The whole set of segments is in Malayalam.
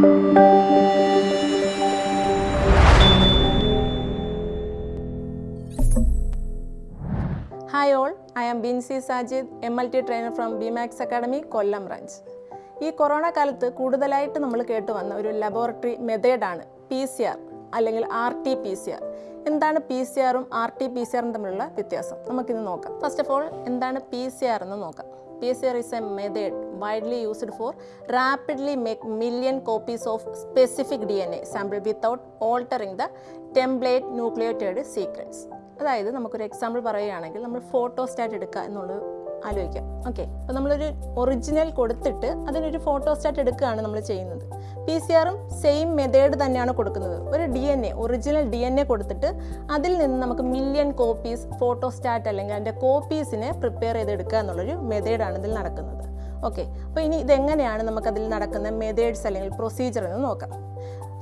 Hi all I am Binsi Sajid M L T trainer from Bimax academy Kollam branch ഈ കൊറോണ കാലത്ത് കൂടുതലായിട്ട് നമ്മൾ കേട്ടു വന്ന ഒരു ലബോറട്ടറി മെത്തേഡാണ് പി സി ആർ അല്ലെങ്കിൽ R T P C R എന്താണ് പി സി ആറും ആർ ടി പി സി ആറും തമ്മിലുള്ള വ്യത്യാസം? നമുക്കിന്ന് നോക്കാം. ഫസ്റ്റ് ഓഫ് ഓൾ എന്താണ് പി സി ആർ എന്ന് നോക്കാം. P C R is a method widely used for rapidly make million copies of specific DNA sample without altering the template nucleotide sequence. അതായത് നമുക്കൊരു എക്സാമ്പിൾ പറയുകയാണെങ്കിൽ നമ്മൾ ഫോട്ടോസ്റ്റാറ്റ് എടുക്കുക എന്നുള്ളത് ആലോചിക്കാം. ഓക്കെ അപ്പോൾ നമ്മളൊരു ഒറിജിനൽ കൊടുത്തിട്ട് അതിനൊരു ഫോട്ടോസ്റ്റാറ്റ് എടുക്കുകയാണ് നമ്മൾ ചെയ്യുന്നത്. പി സി ആറും സെയിം മെത്തേഡ് തന്നെയാണ് കൊടുക്കുന്നത്. ഒരു D N A original D N A കൊടുത്തിട്ട് അതിൽ നിന്ന് നമുക്ക് മില്യൺ കോപ്പീസ് ഫോട്ടോസ്റ്റാറ്റ് അല്ലെങ്കിൽ അതിന്റെ കോപ്പീസിനെ പ്രിപ്പയർ ചെയ്തെടുക്കുക എന്നുള്ളൊരു മെത്തേഡാണ് ഇതിൽ നടക്കുന്നത്. ഓക്കെ അപ്പോൾ ഇനി ഇതെങ്ങനെയാണ് നമുക്കതിൽ നടക്കുന്ന മെതേഡ്സ് അല്ലെങ്കിൽ പ്രൊസീജിയർ എന്ന് നോക്കാം.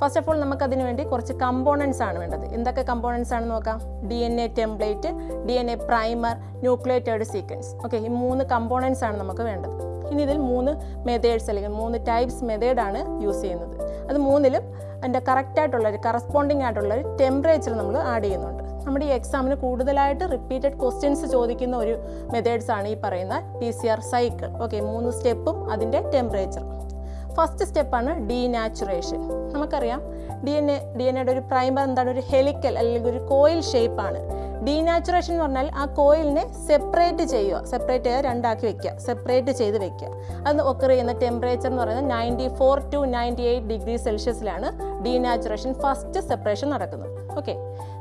ഫസ്റ്റ് ഓഫ് ഓൾ നമുക്കതിന് വേണ്ടി കുറച്ച് കമ്പോണൻസ് ആണ് വേണ്ടത്. എന്തൊക്കെ കമ്പോണൻസ് ആണ് നോക്കാം. D N A template D N A primer nucleotide sequence okay ഈ മൂന്ന് കമ്പോണൻസ് ആണ് നമുക്ക് വേണ്ടത്. ഇനി ഇതിൽ മൂന്ന് മെതേഡ്സ് അല്ലെങ്കിൽ മൂന്ന് ടൈപ്സ് മെതേഡാണ് യൂസ് ചെയ്യുന്നത്. അത് മൂന്നിലും അതിന്റെ കറക്റ്റായിട്ടുള്ള ഒരു കറസ്പോണ്ടിങ് ആയിട്ടുള്ള ഒരു ടെമ്പറേച്ചർ നമ്മൾ ആഡ് ചെയ്യുന്നുണ്ട്. നമ്മുടെ ഈ എക്സാമിന് കൂടുതലായിട്ട് റിപ്പീറ്റഡ് ക്വസ്റ്റ്യൻസ് ചോദിക്കുന്ന ഒരു മെത്തേഡ്സ് ആണ് ഈ പറയുന്ന P C R cycle okay മൂന്ന് സ്റ്റെപ്പും അതിന്റെ ടെമ്പറേച്ചർ ഫസ്റ്റ് സ്റ്റെപ്പാണ് ഡീനാച്ചുറേഷൻ നമുക്കറിയാം D N A D N എയുടെ ഒരു പ്രൈമർ എന്താണ്? ഒരു ഹെലിക്കൽ അല്ലെങ്കിൽ ഒരു കോയിൽ ഷേപ്പാണ് ഡീനാച്ചുറേഷൻ എന്ന് പറഞ്ഞാൽ ആ കോയിലിനെ സെപ്പറേറ്റ് ചെയ്യുക. സെപ്പറേറ്റ് ചെയ്ത് രണ്ടാക്കി വെക്കുക. സെപ്പറേറ്റ് ചെയ്ത് വെക്കുക. അത് ഒക്കർ ചെയ്യുന്ന ടെമ്പറേച്ചർ എന്ന് പറയുന്നത് ninety four to ninety eight degree സെൽഷ്യസിലാണ് denaturation first separation നടക്കുന്നത് ഓക്കെ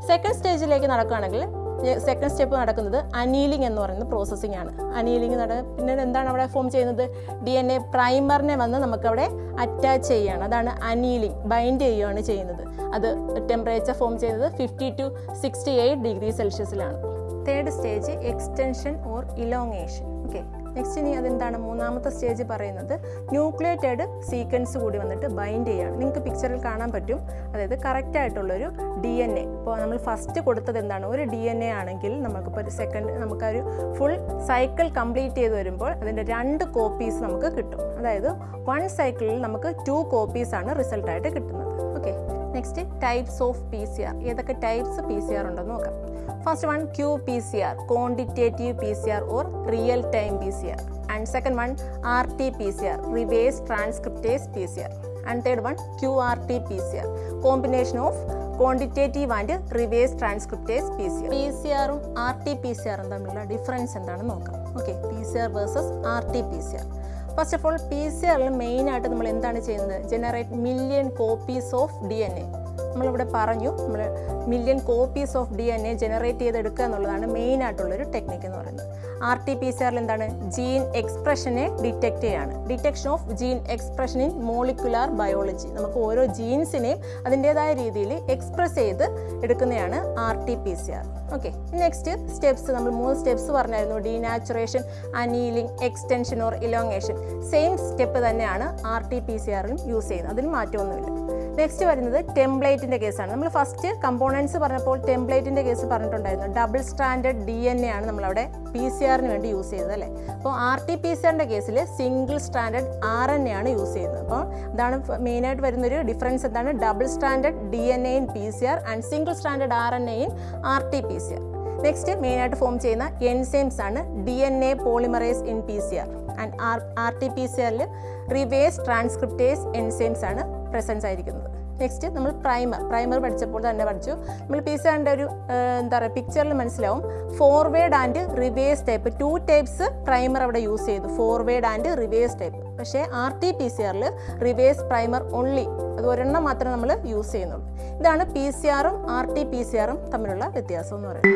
സെക്കൻഡ് സ്റ്റേജിലേക്ക് നടക്കുകയാണെങ്കിൽ സെക്കൻഡ് സ്റ്റെപ്പ് നടക്കുന്നത് അനീലിംഗ് എന്ന് പറയുന്ന പ്രോസസ്സിംഗ് ആണ്. അനീലിംഗ് നട പിന്നെ എന്താണ് അവിടെ ഫോം ചെയ്യുന്നത്? ഡി എൻ എ പ്രൈമറിനെ വന്ന് നമുക്കവിടെ അറ്റാച്ച് ചെയ്യുകയാണ് അതാണ് അനീലിംഗ് ബൈൻഡ് ചെയ്യുകയാണ് ചെയ്യുന്നത്. അത് ടെമ്പറേച്ചർ ഫോം ചെയ്യുന്നത് fifty to sixty eight degree സെൽഷ്യസിലാണ് third stage extension or elongation next ഇനി അതെന്താണ് മൂന്നാമത്തെ സ്റ്റേജ് പറയുന്നത്? ന്യൂക്ലിയേറ്റഡ് സീക്വൻസ് കൂടി വന്നിട്ട് ബൈൻഡ് ചെയ്യുകയാണ് നിങ്ങൾക്ക് പിക്ചറിൽ കാണാൻ പറ്റും. അതായത് കറക്റ്റായിട്ടുള്ളൊരു ഡി എൻ എ ഇപ്പോൾ നമ്മൾ ഫസ്റ്റ് കൊടുത്തത് എന്താണ്? ഒരു ഡി എൻ എ ആണെങ്കിൽ നമുക്കിപ്പോൾ ഒരു സെക്കൻഡ് നമുക്കൊരു ഫുൾ സൈക്കിൾ കംപ്ലീറ്റ് ചെയ്ത് വരുമ്പോൾ അതിന്റെ രണ്ട് കോപ്പീസ് നമുക്ക് കിട്ടും. അതായത് വൺ സൈക്കിളിൽ നമുക്ക് ടു കോപ്പീസാണ് റിസൾട്ടായിട്ട് കിട്ടുന്നത്. Next types of P C R ഏതൊക്കെ ടൈപ്സ് പി സി ആർ ഉണ്ടെന്ന് നോക്കാം. First one Q P C R quantitative P C R or real time P C R and second one R T P C R reverse transcriptase P C R and third one Q R T P C R combination of quantitative and reverse transcriptase P C R P C ആറും ആർ ടി പി സി ആറും തമ്മിലുള്ള ഡിഫറൻസ് എന്താണെന്ന് നോക്കാം. Okay P C R versus R T P C R first of all P C ആറിൽ മെയിനായിട്ട് നമ്മൾ എന്താണ് ചെയ്യുന്നത്? Generate million copies of D N A നമ്മളിവിടെ പറഞ്ഞു നമ്മൾ million copies of D N A generate ചെയ്തെടുക്കുക എന്നുള്ളതാണ് മെയിൻ ആയിട്ടുള്ളൊരു ടെക്നിക്ക് എന്ന് പറയുന്നത്. ആർ ടി പി സി ആറിൽ എന്താണ് ജീൻ എക്സ്പ്രഷനെ ഡിറ്റക്റ്റ് ചെയ്യാണ്. Detection of gene expression in molecular biology നമുക്ക് ഓരോ ജീൻസിനെയും അതിന്റേതായ രീതിയിൽ എക്സ്പ്രസ് ചെയ്ത് എടുക്കുന്നതാണ് R T P C R okay next steps നമ്മൾ മൂന്ന് സ്റ്റെപ്സ് പറഞ്ഞായിരുന്നു. Denaturation annealing extension or elongation same step തന്നെയാണ് ആർ ടി പി സി ആറിലും യൂസ് ചെയ്യുന്നത്. അതിന് മാറ്റമൊന്നുമില്ല. നെക്സ്റ്റ് വരുന്നത് ടെംപ്ലേറ്റിന്റെ കേസാണ്. നമ്മൾ ഫസ്റ്റ് കമ്പോണൻസ് പറഞ്ഞപ്പോൾ ടെംപ്ലേറ്റിന്റെ കേസ് പറഞ്ഞിട്ടുണ്ടായിരുന്നു. Double standard D N A ആണ് നമ്മളവിടെ പി സി ആറിന് വേണ്ടി യൂസ് ചെയ്തത് അല്ലേ? അപ്പോൾ ആർ ടി പി സി ആറിന്റെ കേസിൽ single standard R N A ആണ് യൂസ് ചെയ്യുന്നത്. അപ്പോൾ ഇതാണ് മെയിനായിട്ട് വരുന്നൊരു ഡിഫറൻസ് എന്താണ്? Double standard D N A in P C R and single standard R N A in R T P C R next മെയിനായിട്ട് ഫോം ചെയ്യുന്ന എൻസൈംസ് ആണ് D N A polymerase in P C R and R R T P C ആറിൽ റിവേഴ്സ് ട്രാൻസ്ക്രിപ്റ്റേസ് എൻസൈംസ് ആണ് പ്രസൻസ് ആയിരിക്കുന്നത്. നെക്സ്റ്റ് നമ്മൾ പ്രൈമർ പ്രൈമർ പഠിച്ചപ്പോൾ തന്നെ പഠിച്ചു. നമ്മൾ പി സി ആറിന്റെ ഒരു എന്താ പറയുക പിക്ചറിൽ മനസ്സിലാവും. Forward and reverse type two types primer അവിടെ യൂസ് ചെയ്തു. ഫോർവേഡ് ആൻഡ് റിവേഴ്സ് ടൈപ്പ് പക്ഷേ ആർ ടി പി സി ആറിൽ റിവേഴ്സ് പ്രൈമർ ഓൺലി അത് ഒരെണ്ണം മാത്രമേ നമ്മൾ യൂസ് ചെയ്യുന്നുള്ളൂ. ഇതാണ് പി സി ആറും ആർ ടി പി സി ആറും തമ്മിലുള്ള വ്യത്യാസം എന്ന് പറയുന്നത്.